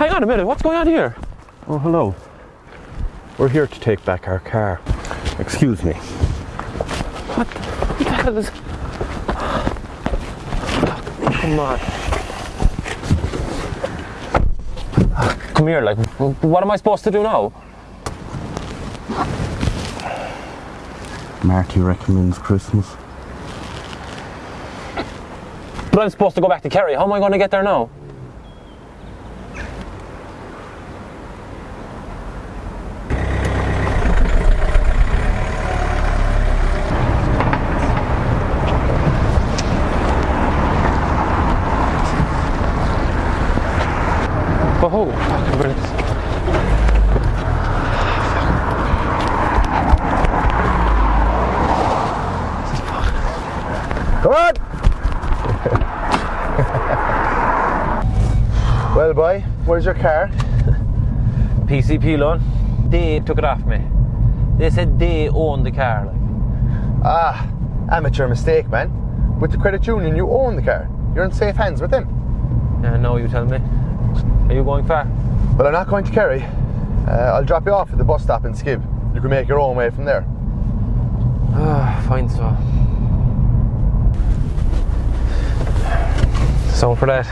Hang on a minute, what's going on here? Oh, hello. We're here to take back our car. Excuse me. What the, what the hell is. Come on. Come here, like, what am I supposed to do now? Marty recommends Christmas. But I'm supposed to go back to Kerry. How am I going to get there now? Oh, fucking brilliant. Come on! well, boy, where's your car? PCP loan. They took it off me. They said they own the car. Like. Ah, amateur mistake, man. With the credit union, you own the car. You're in safe hands with them. Yeah, no, you tell me. Are you going far? Well, I'm not going to Kerry. Uh, I'll drop you off at the bus stop in Skib. You can make your own way from there. Ah, fine so. So for that.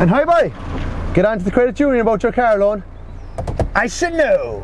And hi, bye. Get on to the credit union about your car loan. I should know.